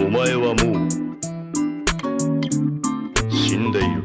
お前はもう死んでいる。